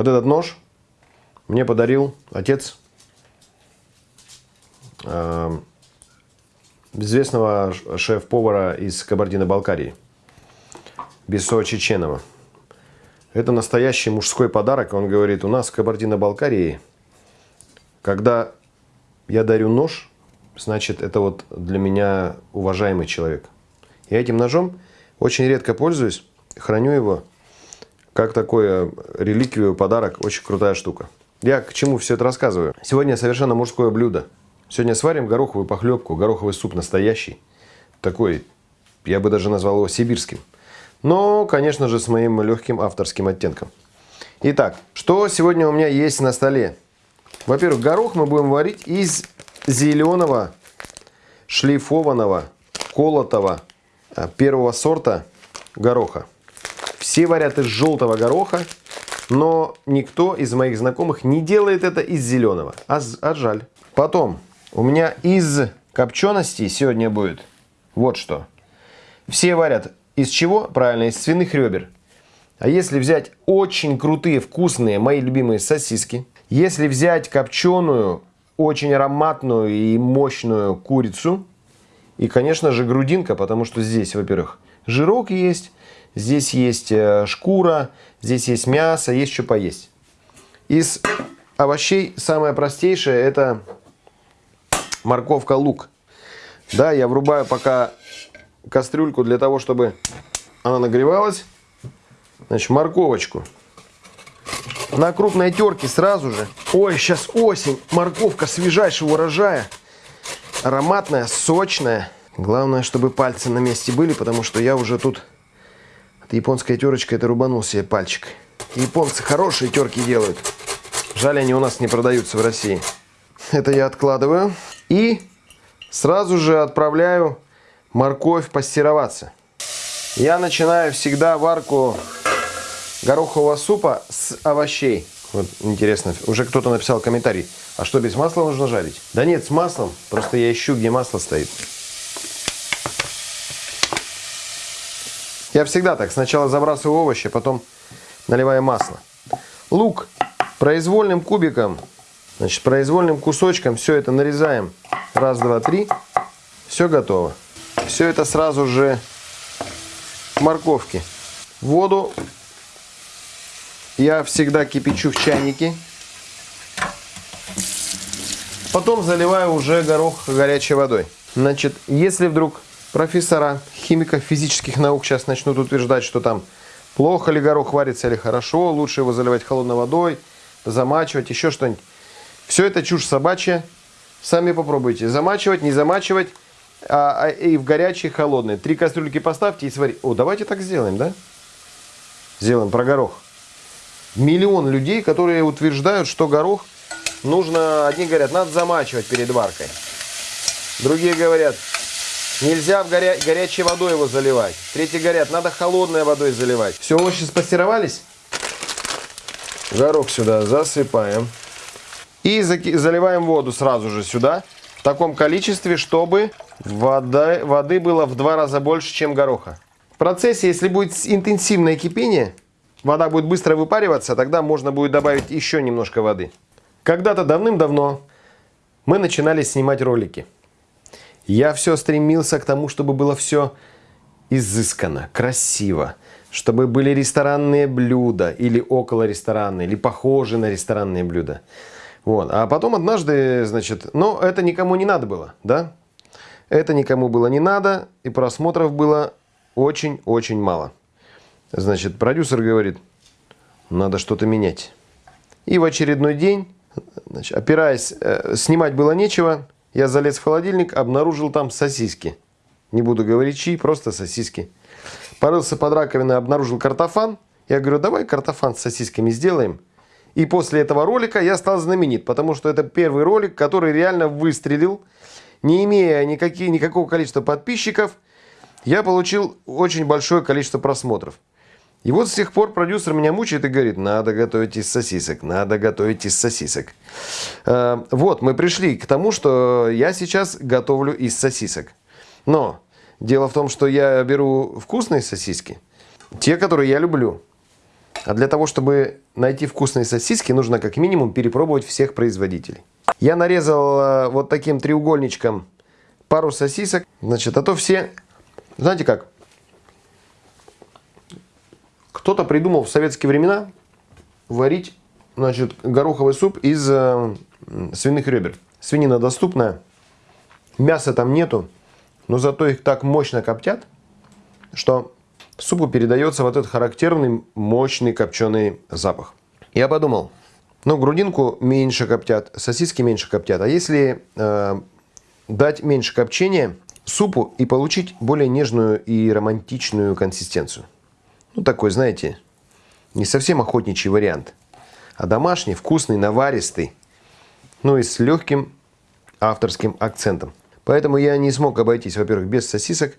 Вот этот нож мне подарил отец э, известного шеф-повара из Кабардино-Балкарии, Бесо Чеченова. Это настоящий мужской подарок. Он говорит, у нас в Кабардино-Балкарии, когда я дарю нож, значит, это вот для меня уважаемый человек. Я этим ножом очень редко пользуюсь, храню его как такое реликвию, подарок. Очень крутая штука. Я к чему все это рассказываю? Сегодня совершенно мужское блюдо. Сегодня сварим гороховую похлебку, гороховый суп настоящий. Такой, я бы даже назвал его сибирским. Но, конечно же, с моим легким авторским оттенком. Итак, что сегодня у меня есть на столе? Во-первых, горох мы будем варить из зеленого, шлифованного, колотого э, первого сорта гороха. Все варят из желтого гороха, но никто из моих знакомых не делает это из зеленого. А, а жаль. Потом, у меня из копчености сегодня будет вот что. Все варят из чего? Правильно, из свиных ребер. А если взять очень крутые, вкусные, мои любимые сосиски, если взять копченую, очень ароматную и мощную курицу, и, конечно же, грудинка, потому что здесь, во-первых, жирок есть, Здесь есть э, шкура, здесь есть мясо, есть что поесть. Из овощей самое простейшее это морковка, лук. Да, я врубаю пока кастрюльку для того, чтобы она нагревалась. Значит, морковочку. На крупной терке сразу же. Ой, сейчас осень. Морковка свежайшего урожая. Ароматная, сочная. Главное, чтобы пальцы на месте были, потому что я уже тут японская терочка это рубанул себе пальчик. Японцы хорошие терки делают. Жаль, они у нас не продаются в России. Это я откладываю. И сразу же отправляю морковь пастироваться. Я начинаю всегда варку горохового супа с овощей. Вот интересно, уже кто-то написал комментарий. А что, без масла нужно жарить? Да нет, с маслом. Просто я ищу, где масло стоит. Я всегда так. Сначала забрасываю овощи, потом наливаю масло. Лук произвольным кубиком, значит, произвольным кусочком все это нарезаем. Раз, два, три. Все готово. Все это сразу же морковки. Воду я всегда кипячу в чайнике. Потом заливаю уже горох горячей водой. Значит, если вдруг профессора химиков физических наук сейчас начнут утверждать, что там плохо ли горох варится или хорошо, лучше его заливать холодной водой, замачивать, еще что-нибудь. Все это чушь собачья. Сами попробуйте. Замачивать, не замачивать. А, а, и в горячий, холодный. Три кастрюльки поставьте и сварите. О, давайте так сделаем, да? Сделаем про горох. Миллион людей, которые утверждают, что горох нужно... Одни говорят, надо замачивать перед варкой. Другие говорят, Нельзя в горя... горячей водой его заливать. Третьи говорят, надо холодной водой заливать. Все, овощи спассеровались. Горох сюда засыпаем. И заливаем воду сразу же сюда. В таком количестве, чтобы вода... воды было в два раза больше, чем гороха. В процессе, если будет интенсивное кипение, вода будет быстро выпариваться, тогда можно будет добавить еще немножко воды. Когда-то давным-давно мы начинали снимать ролики. Я все стремился к тому, чтобы было все изысканно, красиво, чтобы были ресторанные блюда или около ресторанные, или похожи на ресторанные блюда. Вот. А потом однажды, значит, но это никому не надо было, да? Это никому было не надо, и просмотров было очень-очень мало. Значит, продюсер говорит, надо что-то менять. И в очередной день, значит, опираясь, э, снимать было нечего, я залез в холодильник, обнаружил там сосиски. Не буду говорить чьи, просто сосиски. Порылся под раковиной, обнаружил картофан. Я говорю, давай картофан с сосисками сделаем. И после этого ролика я стал знаменит, потому что это первый ролик, который реально выстрелил. Не имея никаких, никакого количества подписчиков, я получил очень большое количество просмотров. И вот с тех пор продюсер меня мучает и говорит, надо готовить из сосисок, надо готовить из сосисок. Э, вот, мы пришли к тому, что я сейчас готовлю из сосисок. Но дело в том, что я беру вкусные сосиски, те, которые я люблю. А для того, чтобы найти вкусные сосиски, нужно как минимум перепробовать всех производителей. Я нарезал э, вот таким треугольничком пару сосисок. Значит, а то все... Знаете как? Кто-то придумал в советские времена варить значит, гороховый суп из э, свиных ребер. Свинина доступная, мяса там нету, но зато их так мощно коптят, что супу передается вот этот характерный мощный копченый запах. Я подумал, ну грудинку меньше коптят, сосиски меньше коптят, а если э, дать меньше копчения супу и получить более нежную и романтичную консистенцию. Ну такой, знаете, не совсем охотничий вариант, а домашний, вкусный, наваристый, ну и с легким авторским акцентом. Поэтому я не смог обойтись, во-первых, без сосисок,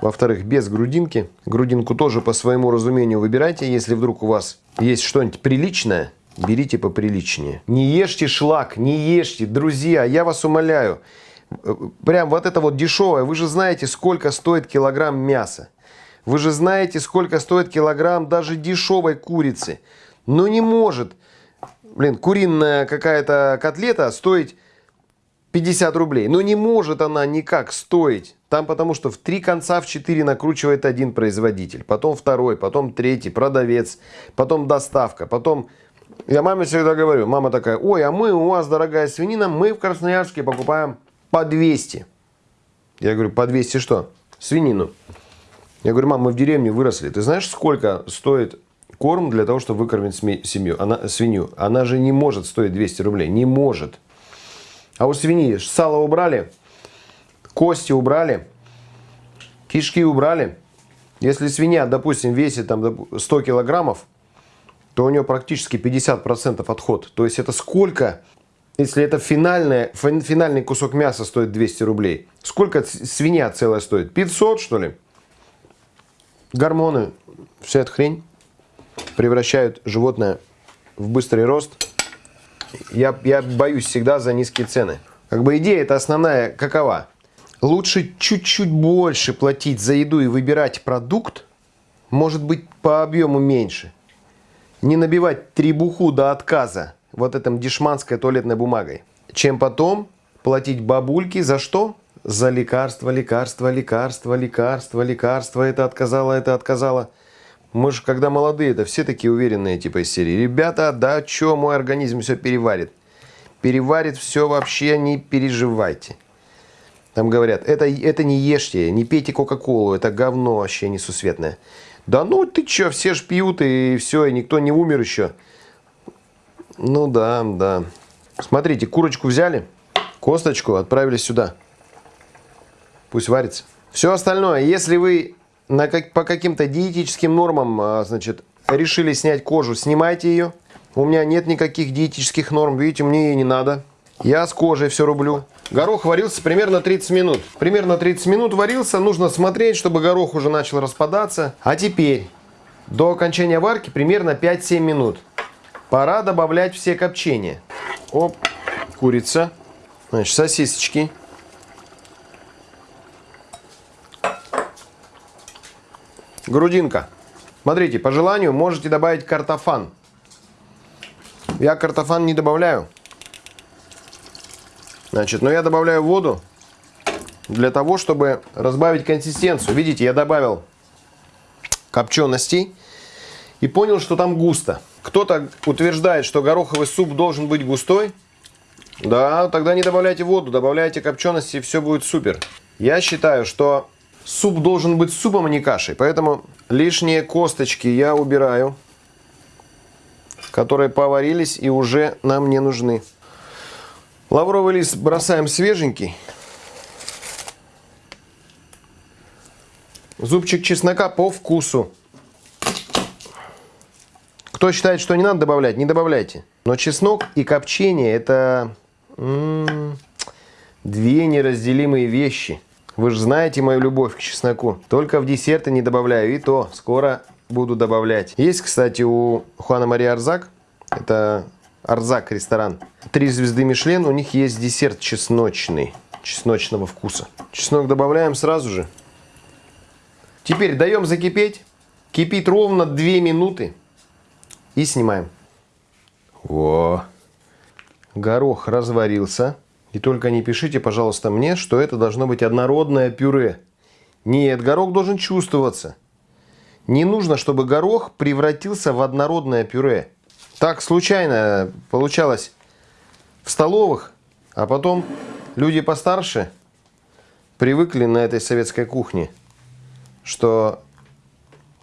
во-вторых, без грудинки. Грудинку тоже по своему разумению выбирайте. Если вдруг у вас есть что-нибудь приличное, берите поприличнее. Не ешьте шлак, не ешьте. Друзья, я вас умоляю. Прям вот это вот дешевое. Вы же знаете, сколько стоит килограмм мяса. Вы же знаете, сколько стоит килограмм даже дешевой курицы. Но не может, блин, куриная какая-то котлета стоить 50 рублей. Но не может она никак стоить. Там потому что в три конца в четыре накручивает один производитель. Потом второй, потом третий, продавец. Потом доставка. Потом... Я маме всегда говорю. Мама такая, ой, а мы, у вас дорогая свинина, мы в Красноярске покупаем по 200. Я говорю, по 200 что? Свинину. Я говорю, мам, мы в деревне выросли. Ты знаешь, сколько стоит корм для того, чтобы выкормить семью, она, свинью? Она же не может стоить 200 рублей. Не может. А у свиньи сало убрали, кости убрали, кишки убрали. Если свинья, допустим, весит там 100 килограммов, то у нее практически 50% отход. То есть это сколько, если это финальное, финальный кусок мяса стоит 200 рублей, сколько свинья целая стоит? 500 что ли? Гормоны, вся эта хрень превращают животное в быстрый рост я, я боюсь всегда за низкие цены. Как бы идея это основная какова? Лучше чуть-чуть больше платить за еду и выбирать продукт, может быть по объему меньше. Не набивать требуху до отказа вот этом дешманской туалетной бумагой. Чем потом платить бабульке за что? За лекарства, лекарства, лекарства, лекарства, лекарства. Это отказала, это отказала. Мы же, когда молодые, это все такие уверенные, типа из серии. Ребята, да что, мой организм все переварит. Переварит все вообще, не переживайте. Там говорят, это, это не ешьте, не пейте Кока-Колу, это говно вообще несусветное. Да ну ты что, все ж пьют и все, и никто не умер еще. Ну да, да. Смотрите, курочку взяли, косточку отправили сюда. Пусть варится. Все остальное, если вы на как, по каким-то диетическим нормам, а, значит, решили снять кожу, снимайте ее. У меня нет никаких диетических норм, видите, мне ее не надо. Я с кожей все рублю. Горох варился примерно 30 минут. Примерно 30 минут варился, нужно смотреть, чтобы горох уже начал распадаться. А теперь, до окончания варки примерно 5-7 минут. Пора добавлять все копчения. Оп, курица, значит, сосисочки. Грудинка. Смотрите, по желанию можете добавить картофан. Я картофан не добавляю. Значит, но я добавляю воду для того, чтобы разбавить консистенцию. Видите, я добавил копченостей и понял, что там густо. Кто-то утверждает, что гороховый суп должен быть густой. Да, тогда не добавляйте воду, добавляйте копчености, и все будет супер. Я считаю, что Суп должен быть супом, а не кашей. Поэтому лишние косточки я убираю, которые поварились и уже нам не нужны. Лавровый лист бросаем свеженький. Зубчик чеснока по вкусу. Кто считает, что не надо добавлять, не добавляйте. Но чеснок и копчение это две неразделимые вещи. Вы же знаете мою любовь к чесноку. Только в десерты не добавляю, и то скоро буду добавлять. Есть, кстати, у Хуана Мария Арзак, это Арзак ресторан, три звезды Мишлен, у них есть десерт чесночный, чесночного вкуса. Чеснок добавляем сразу же. Теперь даем закипеть. Кипит ровно 2 минуты. И снимаем. Во. Горох разварился. И только не пишите, пожалуйста, мне, что это должно быть однородное пюре. Нет, горох должен чувствоваться. Не нужно, чтобы горох превратился в однородное пюре. Так случайно получалось в столовых, а потом люди постарше привыкли на этой советской кухне, что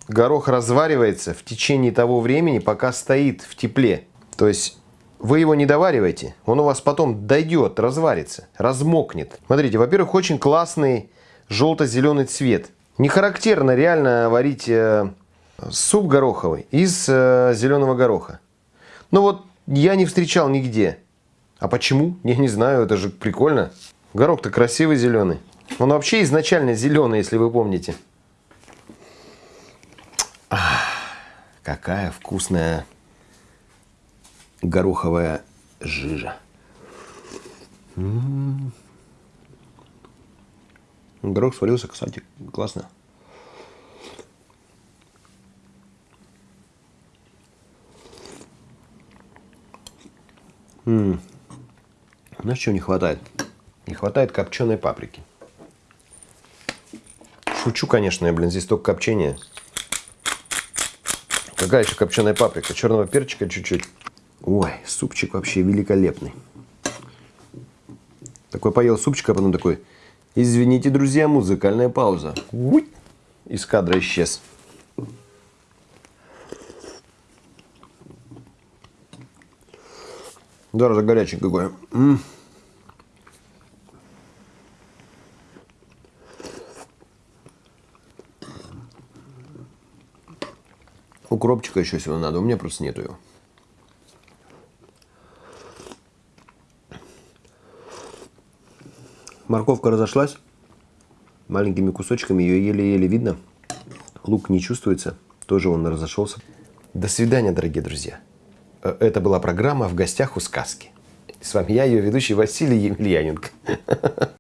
горох разваривается в течение того времени, пока стоит в тепле. То есть вы его не довариваете, он у вас потом дойдет, разварится, размокнет. Смотрите, во-первых, очень классный желто-зеленый цвет. Не характерно реально варить э, суп гороховый из э, зеленого гороха. Но вот я не встречал нигде. А почему? Я не знаю, это же прикольно. Горох-то красивый зеленый. Он вообще изначально зеленый, если вы помните. Ах, какая вкусная гороховая жижа. Горох сварился, кстати, классно. М -м. Знаешь, чего не хватает? Не хватает копченой паприки. Шучу, конечно, я, блин, здесь только копчение. Какая еще копченая паприка? Черного перчика чуть-чуть. Ой, супчик вообще великолепный. Такой поел супчик, а потом такой, извините, друзья, музыкальная пауза. Из кадра исчез. Даже горячий какой. М -м. Укропчика еще всего надо, у меня просто нету его. Морковка разошлась. Маленькими кусочками ее еле-еле видно. Лук не чувствуется. Тоже он разошелся. До свидания, дорогие друзья. Э, это была программа «В гостях у сказки». С вами я, ее ведущий Василий Емельяненко.